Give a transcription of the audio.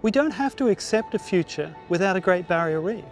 We don't have to accept a future without a Great Barrier Reef.